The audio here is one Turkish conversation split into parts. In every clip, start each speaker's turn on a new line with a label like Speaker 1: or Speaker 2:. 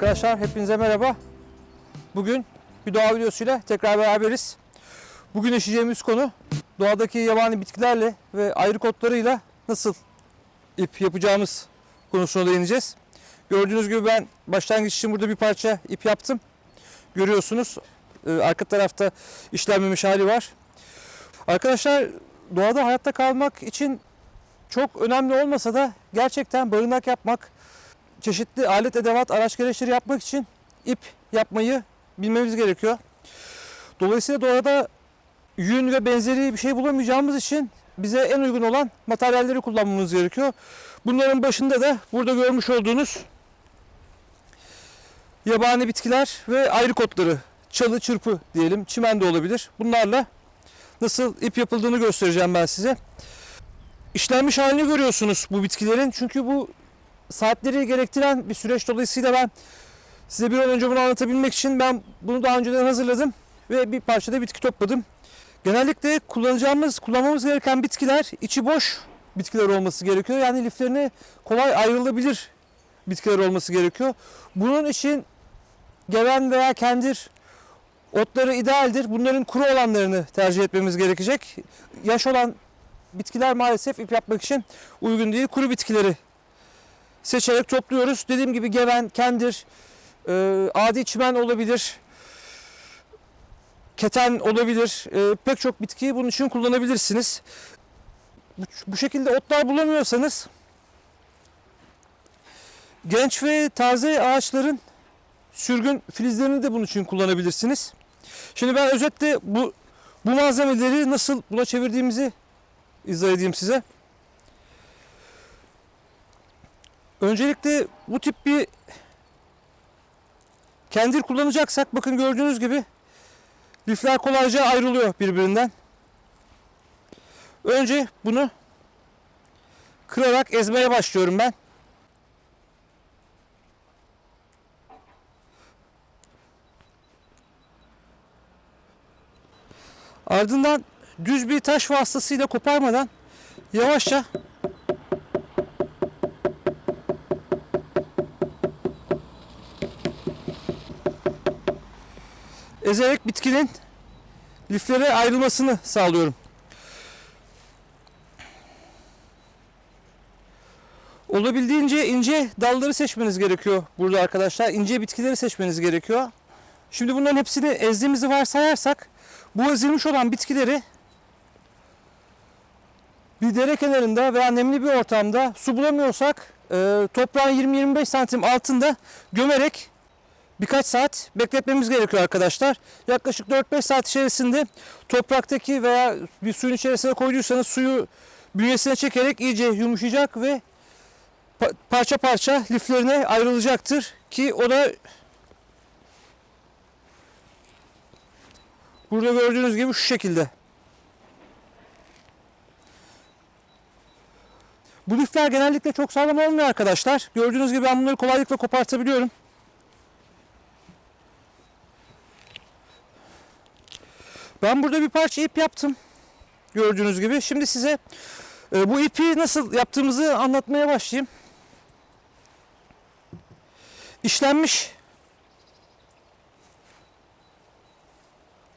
Speaker 1: Arkadaşlar hepinize merhaba. Bugün bir doğa videosuyla tekrar beraberiz. Bugün işleyeceğimiz konu doğadaki yabani bitkilerle ve ayrık otlarıyla nasıl ip yapacağımız konusuna değineceğiz. Gördüğünüz gibi ben başlangıç için burada bir parça ip yaptım. Görüyorsunuz Ee, arka tarafta işlenmemiş hali var. Arkadaşlar doğada hayatta kalmak için çok önemli olmasa da gerçekten barınak yapmak, çeşitli alet edevat araç gereçleri yapmak için ip yapmayı bilmemiz gerekiyor. Dolayısıyla doğada yün ve benzeri bir şey bulamayacağımız için bize en uygun olan materyalleri kullanmamız gerekiyor. Bunların başında da burada görmüş olduğunuz yabani bitkiler ve ayrık otları, çalı, çırpı diyelim, çimen de olabilir. Bunlarla nasıl ip yapıldığını göstereceğim ben size. İşlenmiş halini görüyorsunuz bu bitkilerin. Çünkü bu saatleri gerektiren bir süreç dolayısıyla ben size bir an önce bunu anlatabilmek için ben bunu daha önceden hazırladım ve bir parçada bitki topladım. Genellikle kullanacağımız, kullanmamız gereken bitkiler içi boş bitkiler olması gerekiyor. Yani liflerine kolay ayrılabilir bitkiler olması gerekiyor. Bunun için geven veya kendir otları idealdir. Bunların kuru olanlarını tercih etmemiz gerekecek. Yaş olan bitkiler maalesef ip yapmak için uygun değil. Kuru bitkileri seçerek topluyoruz. Dediğim gibi geven, kendir, e, adi çimen olabilir, keten olabilir. E, pek çok bitkiyi bunun için kullanabilirsiniz. Bu, bu şekilde otlar bulamıyorsanız genç ve taze ağaçların sürgün filizlerini de bunun için kullanabilirsiniz. Şimdi ben özetle bu bu malzemeleri nasıl buna çevirdiğimizi izah edeyim size. Öncelikle bu tip bir kendir kullanacaksak bakın gördüğünüz gibi lifler kolayca ayrılıyor birbirinden. Önce bunu kırarak ezmeye başlıyorum ben. Ardından düz bir taş vasıtasıyla koparmadan yavaşça ezerek bitkinin liflere ayrılmasını sağlıyorum. Olabildiğince ince dalları seçmeniz gerekiyor burada arkadaşlar. İnce bitkileri seçmeniz gerekiyor. Şimdi bunların hepsini ezdiğimizi varsayarsak bu ezilmiş olan bitkileri bir dere kenarında veya nemli bir ortamda su bulamıyorsak e, toprağın 20-25 santim altında gömerek birkaç saat bekletmemiz gerekiyor arkadaşlar. Yaklaşık 4-5 saat içerisinde topraktaki veya bir suyun içerisine koyduysanız suyu bünyesine çekerek iyice yumuşayacak ve pa- parça parça liflerine ayrılacaktır ki o da burada gördüğünüz gibi şu şekilde. Bu lifler genellikle çok sağlam olmuyor arkadaşlar. Gördüğünüz gibi ben bunları kolaylıkla kopartabiliyorum. Ben burada bir parça ip yaptım. Gördüğünüz gibi. Şimdi size e, bu ipi nasıl yaptığımızı anlatmaya başlayayım. İşlenmiş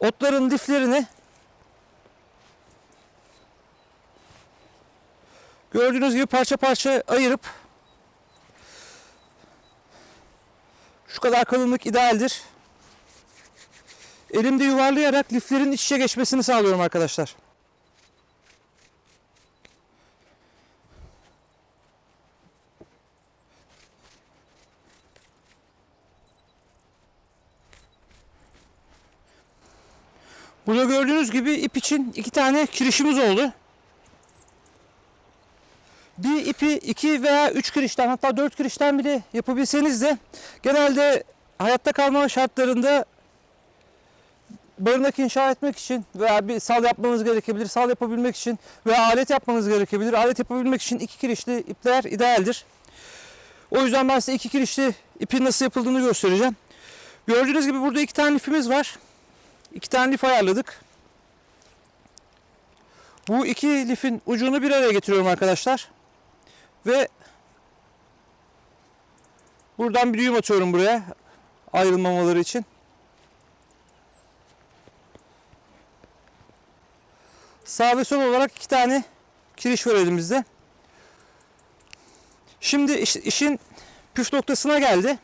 Speaker 1: otların liflerini gördüğünüz gibi parça parça ayırıp şu kadar kalınlık idealdir. Elimde yuvarlayarak liflerin iç içe geçmesini sağlıyorum arkadaşlar. Burada gördüğünüz gibi ip için iki tane kirişimiz oldu. Bir ipi iki veya üç kirişten hatta dört kirişten bile yapabilseniz de genelde hayatta kalma şartlarında barınak inşa etmek için veya bir sal yapmanız gerekebilir. Sal yapabilmek için veya alet yapmanız gerekebilir. Alet yapabilmek için iki kirişli ipler idealdir. O yüzden ben size iki kirişli ipin nasıl yapıldığını göstereceğim. Gördüğünüz gibi burada iki tane lifimiz var. İki tane lif ayarladık. Bu iki lifin ucunu bir araya getiriyorum arkadaşlar. Ve Buradan bir düğüm atıyorum buraya ayrılmamaları için. Sağ ve sol olarak iki tane kiriş var elimizde. Şimdi iş- işin püf noktasına geldi.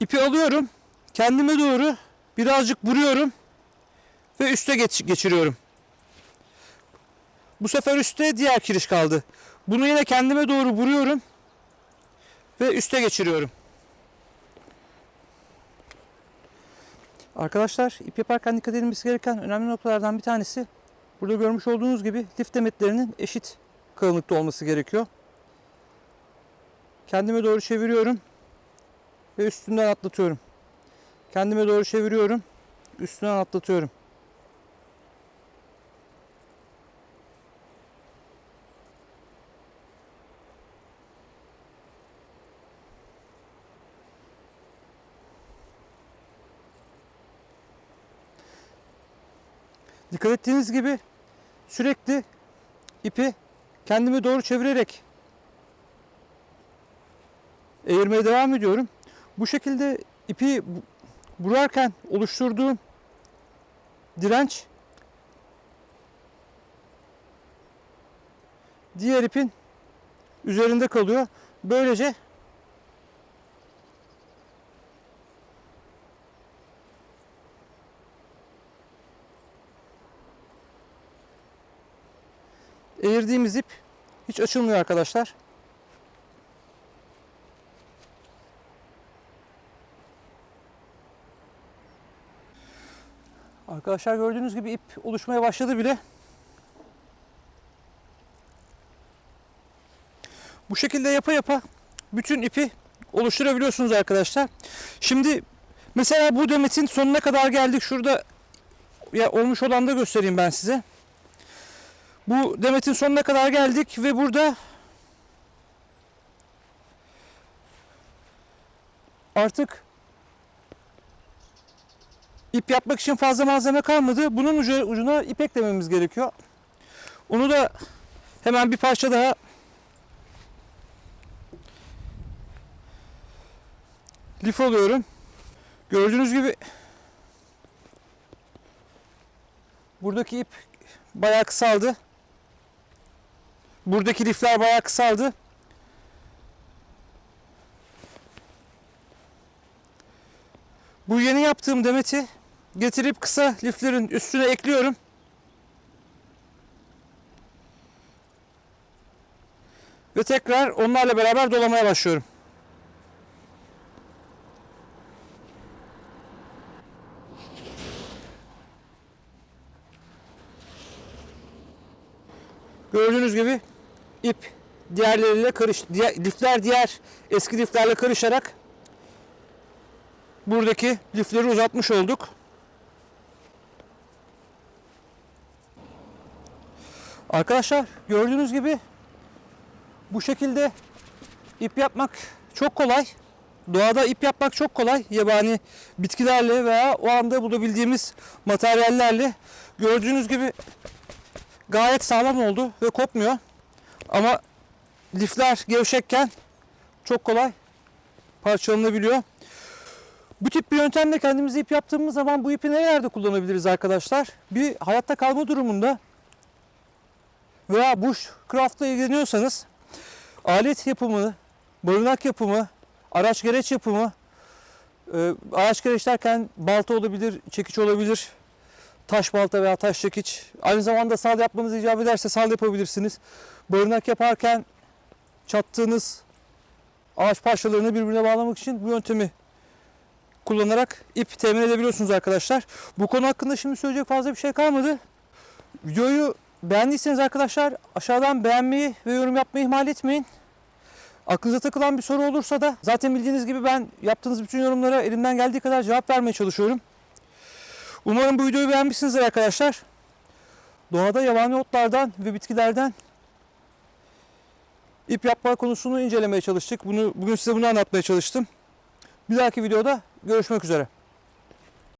Speaker 1: İpi alıyorum. Kendime doğru birazcık vuruyorum. Ve üste geç- geçiriyorum. Bu sefer üstte diğer kiriş kaldı. Bunu yine kendime doğru vuruyorum. Ve üste geçiriyorum. Arkadaşlar ip yaparken dikkat edilmesi gereken önemli noktalardan bir tanesi burada görmüş olduğunuz gibi lif demetlerinin eşit kalınlıkta olması gerekiyor. Kendime doğru çeviriyorum ve üstünden atlatıyorum. Kendime doğru çeviriyorum, üstünden atlatıyorum. Dikkat ettiğiniz gibi sürekli ipi kendime doğru çevirerek eğirmeye devam ediyorum. Bu şekilde ipi bu- vurarken oluşturduğum direnç diğer ipin üzerinde kalıyor. Böylece eğirdiğimiz ip hiç açılmıyor arkadaşlar. Arkadaşlar gördüğünüz gibi ip oluşmaya başladı bile. Bu şekilde yapa yapa bütün ipi oluşturabiliyorsunuz arkadaşlar. Şimdi mesela bu demetin sonuna kadar geldik. Şurada ya olmuş olan da göstereyim ben size. Bu demetin sonuna kadar geldik ve burada artık ip yapmak için fazla malzeme kalmadı. Bunun ucu, ucuna ip eklememiz gerekiyor. Onu da hemen bir parça daha lif alıyorum. Gördüğünüz gibi buradaki ip bayağı kısaldı. Buradaki lifler bayağı kısaldı. Bu yeni yaptığım demeti getirip kısa liflerin üstüne ekliyorum. Ve tekrar onlarla beraber dolamaya başlıyorum. Gördüğünüz gibi ip diğerleriyle karış, diğer, lifler diğer eski liflerle karışarak buradaki lifleri uzatmış olduk. Arkadaşlar gördüğünüz gibi bu şekilde ip yapmak çok kolay. Doğada ip yapmak çok kolay. Yabani bitkilerle veya o anda bulabildiğimiz materyallerle gördüğünüz gibi gayet sağlam oldu ve kopmuyor. Ama lifler gevşekken çok kolay parçalanabiliyor. Bu tip bir yöntemle kendimize ip yaptığımız zaman bu ipi nerelerde kullanabiliriz arkadaşlar? Bir hayatta kalma durumunda veya bushcraft'la ilgileniyorsanız alet yapımı, barınak yapımı, araç gereç yapımı, e, araç gereç derken balta olabilir, çekiç olabilir, taş balta veya taş çekiç. Aynı zamanda sal yapmanız icap ederse sal yapabilirsiniz. Barınak yaparken çattığınız ağaç parçalarını birbirine bağlamak için bu yöntemi kullanarak ip temin edebiliyorsunuz arkadaşlar. Bu konu hakkında şimdi söyleyecek fazla bir şey kalmadı. Videoyu beğendiyseniz arkadaşlar aşağıdan beğenmeyi ve yorum yapmayı ihmal etmeyin. Aklınıza takılan bir soru olursa da zaten bildiğiniz gibi ben yaptığınız bütün yorumlara elimden geldiği kadar cevap vermeye çalışıyorum. Umarım bu videoyu beğenmişsinizdir arkadaşlar. Doğada yabani otlardan ve bitkilerden ip yapma konusunu incelemeye çalıştık. Bunu bugün size bunu anlatmaya çalıştım. Bir dahaki videoda görüşmek üzere.